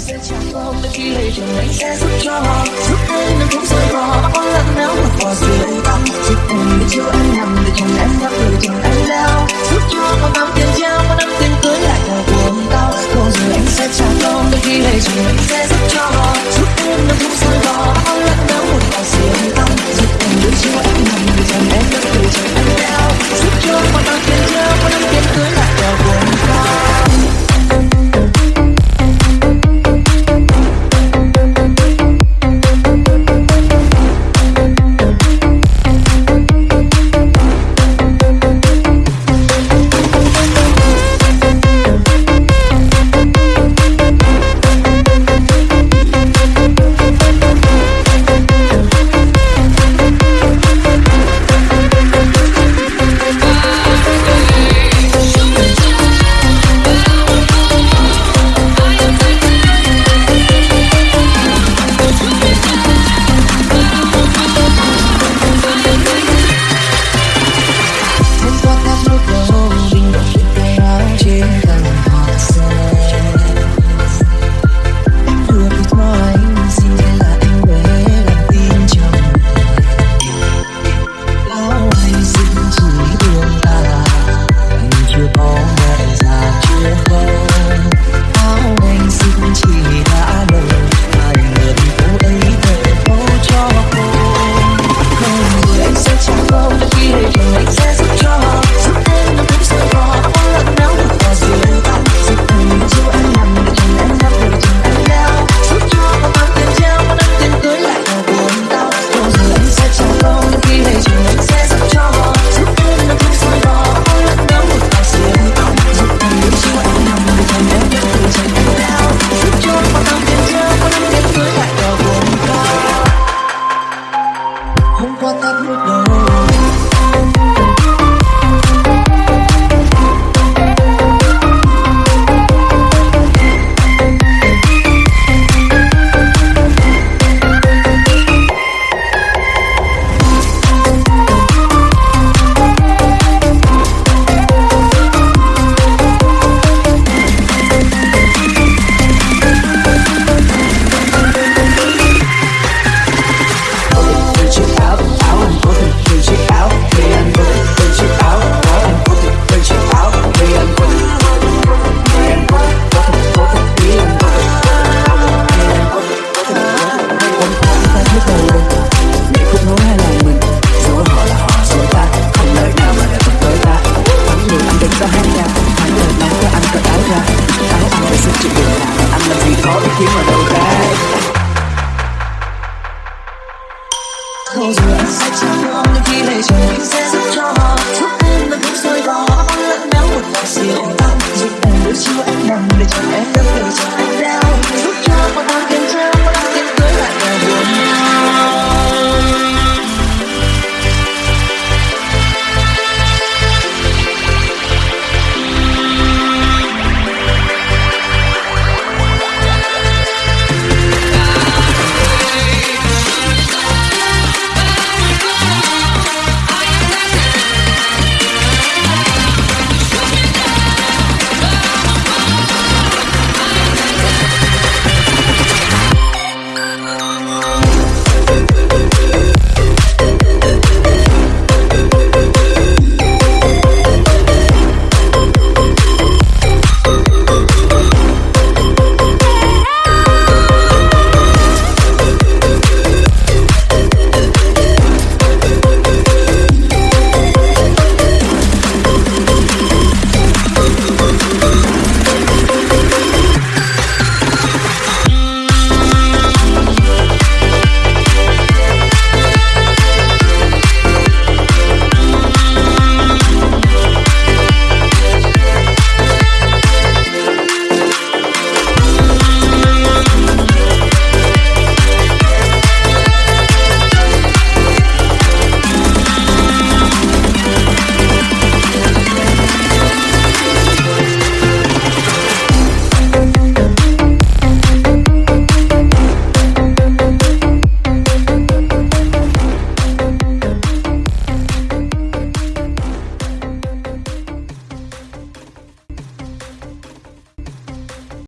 sẽ trả cho bất kỳ lời điều anh sẽ giúp cho giúp em đừng không rời bỏ lỡ lần nếu mà có sự yên tâm chỉ cần biết yêu em nằm I'm gonna sức chịu đường nào Ăn làm gì có ý kiến Close your eyes,